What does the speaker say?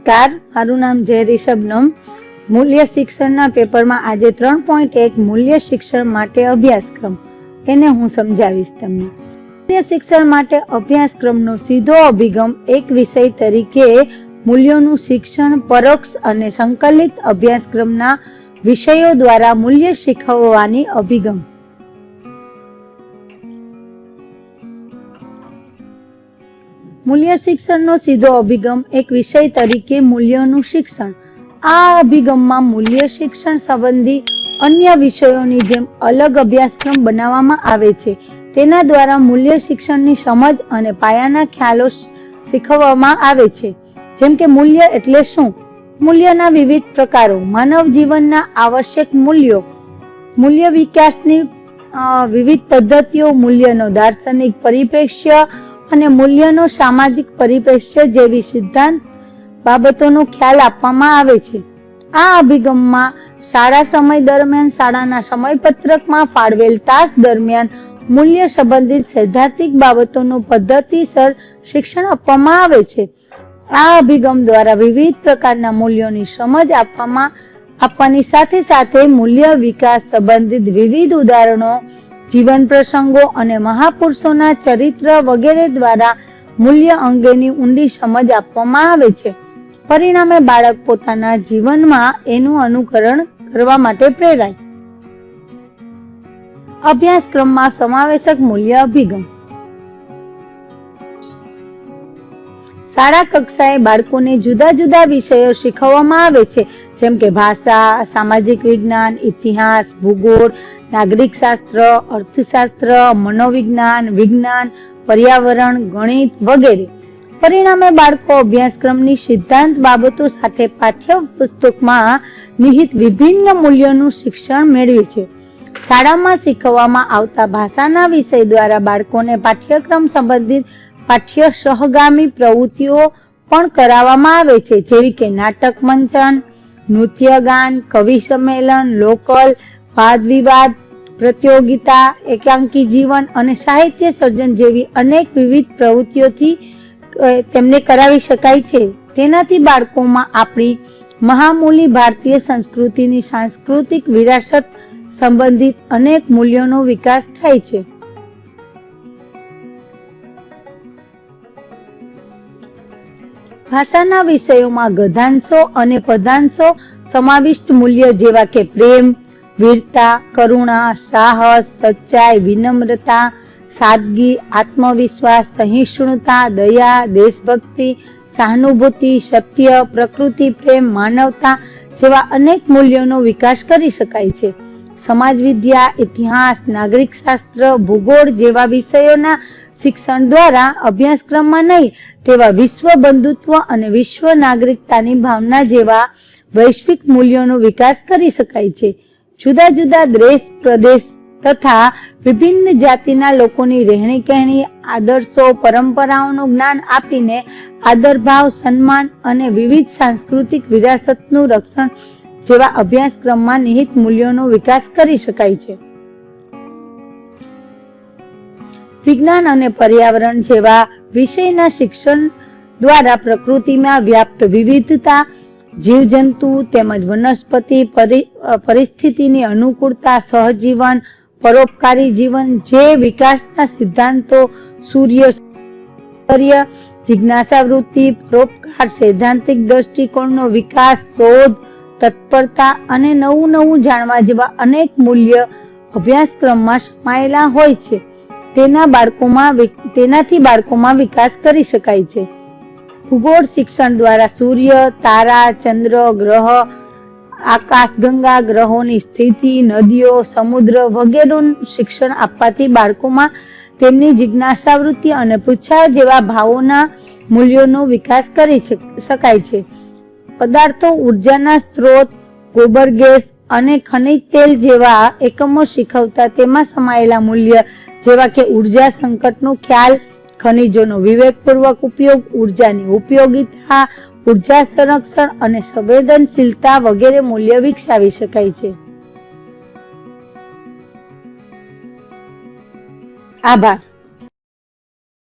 નમસ્કાર, મારું નામ જય રિષભનમ મૂલ્ય શિક્ષણના પેપરમાં આજે ત્રણ પોઈન્ટ એક મૂલ્ય શિક્ષણ માટે અભ્યાસક્રમ. એને હું સમજાવીશ તમને. મૂલ્ય શિક્ષણ માટે અભ્યાસક્રમનો સીધો અભિગમ એક વિષય તરીકે મૂલ્યોનું શિક્ષણ, પરોક્ષ અને સંકલિત અભ્યાસક્રમના વિષયો દ્વારા મૂલ્ય શીખવવાની અભિગમ. મૂલ્ય શિક્ષણનો સીધો અભિગમ એક વિષય તરીકે મૂલ્યનું શિક્ષણ. આ અભિગમમાં મૂલ્ય શિક્ષણ સંબંધી અન્ય વિષયોની જેમ અલગ અભ્યાસક્રમ બનાવવામાં આવે છે. તેના દ્વારા મૂલ્ય શિક્ષણની સમજ અને પાયાના ખ્યાલો શીખવવામાં આવે છે. જેમ કે મૂલ્ય એટલે શું? મૂલ્યના વિવિધ પ્રકારો, માનવ જીવનના આવશ્યક મૂલ્યો, મૂલ્ય વિકાસની વિવિધ પદ્ધતિઓ, મૂલ્યનો દાર્શનિક પરિપ્રેક્ષ્ય અને મૂલ્યનો સામાજિક પરિપ્રેક્ષ્ય જેવી સિદ્ધાંત બાબતોનો ખ્યાલ આપવામાં આવે છે. આ અભિગમમાં શાળા સમય દરમિયાન શાળાના સમયપત્રકમાં ફાળવેલ તાસ દરમિયાન મૂલ્ય સંબંધિત સૈદ્ધાંતિક બાબતોનું પદ્ધતિસર શિક્ષણ આપવામાં આવે છે. આ અભિગમ દ્વારા વિવિધ પ્રકારના મૂલ્યોની સમજ આપવામાં આપવાની સાથે સાથે મૂલ્ય વિકાસ સંબંધિત વિવિધ ઉદાહરણો જીવન પ્રસંગો અને મહાપુરુષોના ચરિત્ર વગેરે દ્વારા મૂલ્ય અંગેની ઊંડી સમજ આપવામાં આવે છે. પરિણામે બાળક પોતાના જીવનમાં એનું અનુકરણ કરવા માટે પ્રેરાય. અભ્યાસક્રમમાં સમાવેશક મૂલ્ય અભિગમ. શાળા કક્ષાએ બાળકોને જુદા જુદા વિષયો શીખવવામાં આવે છે. જેમ કે ભાષા, સામાજિક વિજ્ઞાન, ઇતિહાસ, ભૂગોળ નાગરિક શાસ્ત્ર અર્થશાસ્ત્ર, મનોવિજ્ઞાન, વિજ્ઞાન, પર્યાવરણ, ગણિત વગેરે. પરિણામે બાળકો અભ્યાસક્રમની સિદ્ધાંત બાબતો સાથે પાઠ્ય પુસ્તકમાં નિહિત વિભિન્ન મૂલ્યોનું શિક્ષણ મેળવે છે. શાળામાં શીખવવામાં આવતા ભાષાના વિષય દ્વારા બાળકોને પાઠ્યક્રમ સંબંધિત પાઠ્ય સહગામી પ્રવૃત્તિઓ પણ કરાવવામાં આવે છે, જેવી કે નાટક મંચન નૃત્ય ગાન કવિ સંમેલન, લોકલ, વાદ વિવાદ પ્રતિયોગિતા, એકાંકી જીવન અને સાહિત્ય સર્જન જેવી અનેક વિવિધ પ્રવૃત્તિઓથી તેમને કરાવી શકાય છે. તેનાથી બાળકોમાં આપણી મહામૂલી ભારતીય સંસ્કૃતિની સાંસ્કૃતિક વિરાસત સંબંધિત અનેક મૂલ્યોનો વિકાસ થાય છે. ભાષાના વિષયોમાં ગધાંશો અને પદાંશો સમાવિષ્ટ મૂલ્ય જેવા કે પ્રેમ વીરતા, કરુણા, સાહસ, સચ્ચાઈ, વિનમ્રતા, સાદગી, આત્મવિશ્વાસ, સહિષ્ણુતા, દયા, દેશભક્તિ, સહાનુભૂતિ, સત્ય, પ્રકૃતિ, પ્રેમ, માનવતા જેવા અનેક મૂલ્યોનો વિકાસ કરી શકાય છે. સમાજ વિદ્યા, ઇતિહાસ, નાગરિક શાસ્ત્ર, ભૂગોળ જેવા વિષયોના શિક્ષણ દ્વારા અભ્યાસક્રમમાં નહીં, તેવા વિશ્વ બંધુત્વ અને વિશ્વ નાગરિકતાની ભાવના જેવા વૈશ્વિક મૂલ્યોનો વિકાસ કરી શકાય છે. જુદા જુદા દેશ, પ્રદેશ તથા વિભિન્ન જાતિના લોકોની રહેણી કહેણી આદર્શો, પરંપરાઓનું જ્ઞાન આપીને આદરભાવ, સન્માન અને વિવિધ સાંસ્કૃતિક વિરાસતનું રક્ષણ જેવા અભ્યાસક્રમમાં નિહિત મૂલ્યોનો વિકાસ કરી શકાય છે. વિજ્ઞાન અને પર્યાવરણ જેવા વિષયના શિક્ષણ દ્વારા પ્રકૃતિમાં વ્યાપ્ત વિવિધતા જીવજંતુ તેમજ વનસ્પતિ પરિસ્થિતિની અનુકૂળતા, સહજીવન, પરોપકારી જીવન જે વિકાસના સિદ્ધાંતો, સૂર્ય જિજ્ઞાસા વૃત્તિ પરોપકાર, સૈદ્ધાંતિક દ્રષ્ટિકોણનો વિકાસ, શોધ, તત્પરતા અને નવું નવું જાણવા જેવા અનેક મૂલ્ય અભ્યાસક્રમમાં સમાયેલા હોય છે. તેના બાળકોમાં તેનાથી બાળકોમાં વિકાસ કરી શકાય છે. ભૂગોળ શિક્ષણ દ્વારા સૂર્ય, તારા, ચંદ્ર, ગ્રહ આકાશગંગા ગ્રહોની સ્થિતિ, નદીઓ, સમુદ્ર વગેરેનું શિક્ષણ આપવાથી બાળકોમાં તેમની જિજ્ઞાસાવૃત્તિ અને પૃચ્છા જેવા ભાવોના મૂલ્યોનો વિકાસ કરી શકાય છે. પદાર્થો ઉર્જાના સ્ત્રોત, ગોબર ગેસ અને ખનિજ તેલ જેવા એકમો શીખવતા તેમાં સમાયેલા મૂલ્ય જેવા કે ઊર્જા સંકટનો ખ્યાલ ખનિજોનો વિવેકપૂર્વક ઉપયોગ, ઉર્જાની ઉપયોગિતા, ઊર્જા સંરક્ષણ અને સંવેદનશીલતા વગેરે મૂલ્ય વિકસાવી શકાય છે. આભાર.